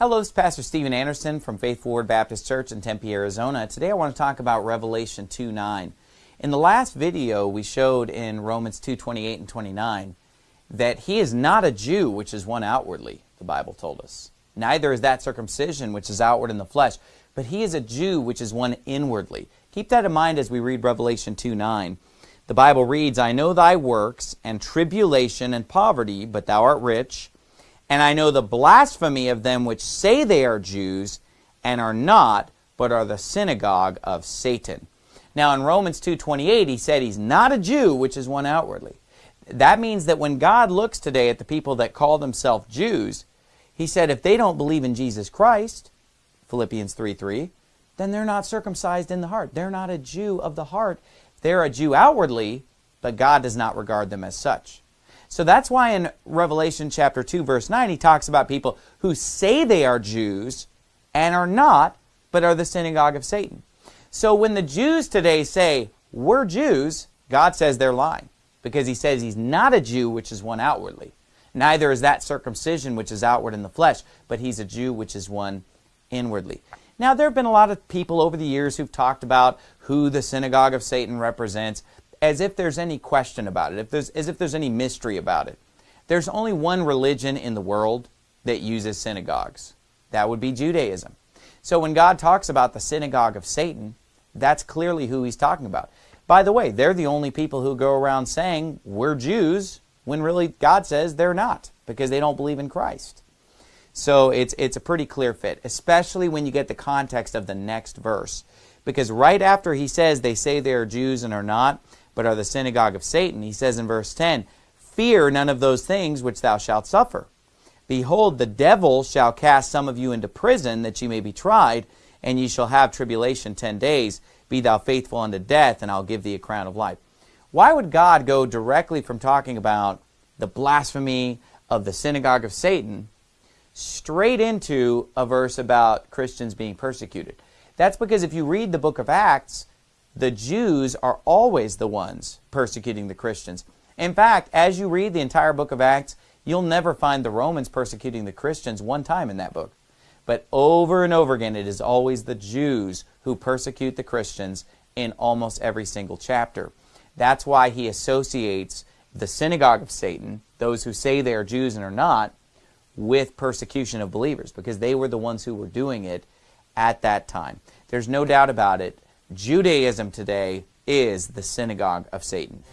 Hello, this is Pastor Steven Anderson from Faithful Word Baptist Church in Tempe, Arizona. Today I want to talk about Revelation 2 9. In the last video, we showed in Romans 2.28 and 29 that he is not a Jew, which is one outwardly, the Bible told us. Neither is that circumcision, which is outward in the flesh, but he is a Jew, which is one inwardly. Keep that in mind as we read Revelation 2 9. The Bible reads, I know thy works, and tribulation and poverty, but thou art rich. And I know the blasphemy of them which say they are Jews, and are not, but are the synagogue of Satan. Now in Romans 2.28, he said he's not a Jew, which is one outwardly. That means that when God looks today at the people that call themselves Jews, he said if they don't believe in Jesus Christ, Philippians 3.3, then they're not circumcised in the heart. They're not a Jew of the heart. They're a Jew outwardly, but God does not regard them as such. So that's why in Revelation chapter 2 verse 9 he talks about people who say they are Jews and are not, but are the synagogue of Satan. So when the Jews today say, we're Jews, God says they're lying. Because he says he's not a Jew, which is one outwardly. Neither is that circumcision, which is outward in the flesh, but he's a Jew, which is one inwardly. Now, there have been a lot of people over the years who've talked about who the synagogue of Satan represents as if there's any question about it, if there's, as if there's any mystery about it. There's only one religion in the world that uses synagogues. That would be Judaism. So when God talks about the synagogue of Satan, that's clearly who he's talking about. By the way, they're the only people who go around saying, we're Jews, when really God says they're not, because they don't believe in Christ. So it's, it's a pretty clear fit, especially when you get the context of the next verse. Because right after he says they say they are Jews and are not, but are the synagogue of Satan, he says in verse 10, Fear none of those things which thou shalt suffer. Behold, the devil shall cast some of you into prison, that ye may be tried, and ye shall have tribulation ten days. Be thou faithful unto death, and I'll give thee a crown of life. Why would God go directly from talking about the blasphemy of the synagogue of Satan straight into a verse about Christians being persecuted. That's because if you read the book of Acts, the Jews are always the ones persecuting the Christians. In fact, as you read the entire book of Acts, you'll never find the Romans persecuting the Christians one time in that book. But over and over again, it is always the Jews who persecute the Christians in almost every single chapter. That's why he associates the synagogue of Satan, those who say they are Jews and are not, with persecution of believers because they were the ones who were doing it at that time. There's no doubt about it. Judaism today is the synagogue of Satan.